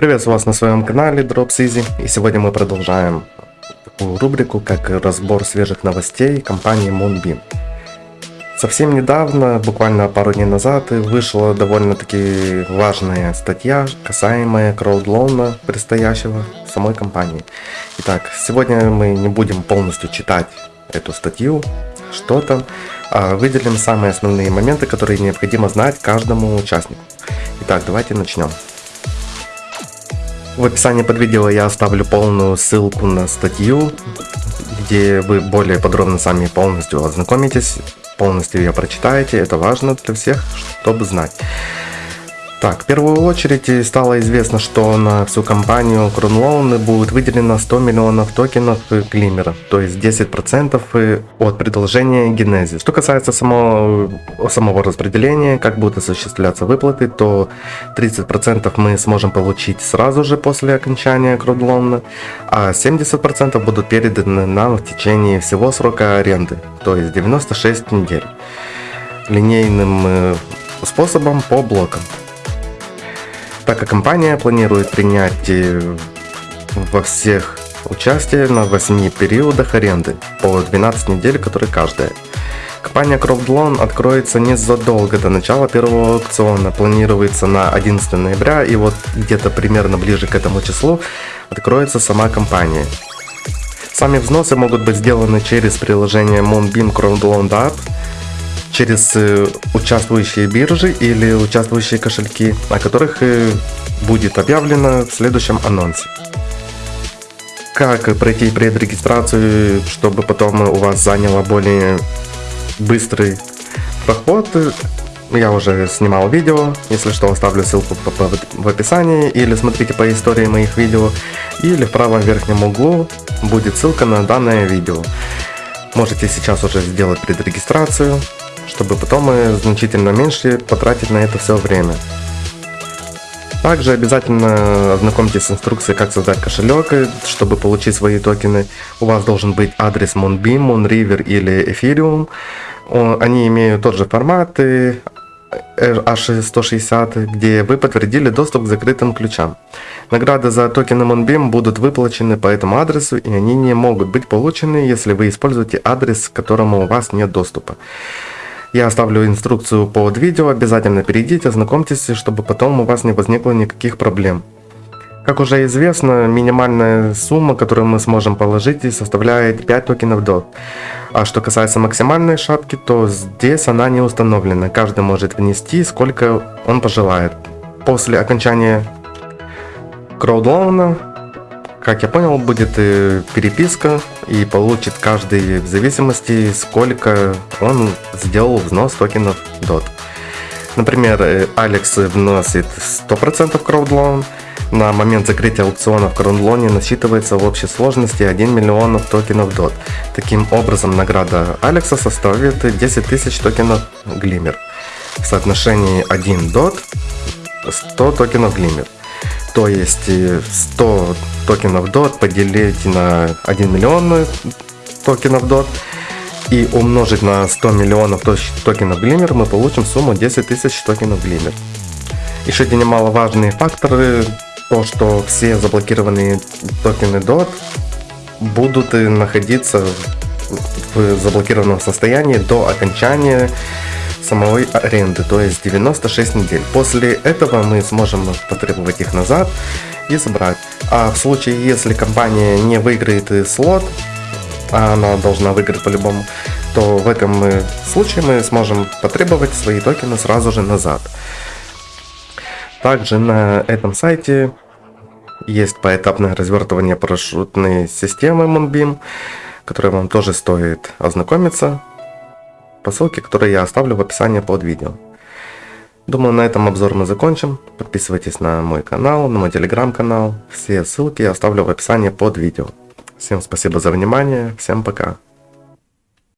Приветствую вас на своем канале Drops Easy и сегодня мы продолжаем такую рубрику как разбор свежих новостей компании Moonbeam. Совсем недавно, буквально пару дней назад, вышла довольно-таки важная статья, касаемая краудлоуна предстоящего самой компании. Итак, сегодня мы не будем полностью читать эту статью, что там, а выделим самые основные моменты, которые необходимо знать каждому участнику. Итак, давайте начнем. В описании под видео я оставлю полную ссылку на статью, где вы более подробно сами полностью ознакомитесь, полностью ее прочитаете. Это важно для всех, чтобы знать. Так, в первую очередь стало известно, что на всю компанию Кронлоуны будет выделено 100 миллионов токенов Глиммера, то есть 10% от предложения Генезис. Что касается самого, самого распределения, как будут осуществляться выплаты, то 30% мы сможем получить сразу же после окончания Кронлоуна, а 70% будут переданы нам в течение всего срока аренды, то есть 96 недель, линейным э, способом по блокам так как компания планирует принять э, во всех участие на 8 периодах аренды по 12 недель, которые каждая. Компания CropDloan откроется незадолго до начала первого аукциона, планируется на 11 ноября и вот где-то примерно ближе к этому числу откроется сама компания. Сами взносы могут быть сделаны через приложение Moonbeam CrowdLoan App через э, участвующие биржи или участвующие кошельки, о которых э, будет объявлено в следующем анонсе. Как пройти предрегистрацию, чтобы потом у вас заняло более быстрый проход, я уже снимал видео, если что оставлю ссылку в описании. Или смотрите по истории моих видео. Или в правом верхнем углу будет ссылка на данное видео. Можете сейчас уже сделать предрегистрацию, чтобы потом значительно меньше потратить на это все время. Также обязательно ознакомьтесь с инструкцией, как создать кошелек, чтобы получить свои токены. У вас должен быть адрес Moonbeam, Moonriver или Ethereum. Они имеют тот же формат H160, где вы подтвердили доступ к закрытым ключам. Награды за токены Moonbeam будут выплачены по этому адресу, и они не могут быть получены, если вы используете адрес, к которому у вас нет доступа. Я оставлю инструкцию под видео, обязательно перейдите, ознакомьтесь, чтобы потом у вас не возникло никаких проблем. Как уже известно, минимальная сумма, которую мы сможем положить, составляет 5 токенов DOT. А что касается максимальной шапки, то здесь она не установлена. Каждый может внести, сколько он пожелает. После окончания краудлоуна как я понял, будет э, переписка и получит каждый в зависимости, сколько он сделал взнос токенов DOT. Например, э, Алекс вносит 100% краудлон, на момент закрытия аукциона в краудлоне насчитывается в общей сложности 1 миллион токенов DOT. Таким образом, награда Алекса составит 10 тысяч токенов Глиммер. В соотношении 1 DOT 100 токенов Глиммер. То есть 100 токенов DOT поделить на 1 миллион токенов DOT и умножить на 100 миллионов токенов Glimmer мы получим сумму 10 тысяч токенов Glimmer. Еще один немаловажный фактор, то что все заблокированные токены DOT будут находиться в заблокированном состоянии до окончания самой аренды, то есть 96 недель. После этого мы сможем потребовать их назад и забрать. А в случае, если компания не выиграет слот, а она должна выиграть по-любому, то в этом случае мы сможем потребовать свои токены сразу же назад. Также на этом сайте есть поэтапное развертывание парашютной системы Moonbeam, которой вам тоже стоит ознакомиться по ссылке, которую я оставлю в описании под видео. Думаю, на этом обзор мы закончим. Подписывайтесь на мой канал, на мой телеграм-канал. Все ссылки я оставлю в описании под видео. Всем спасибо за внимание, всем пока.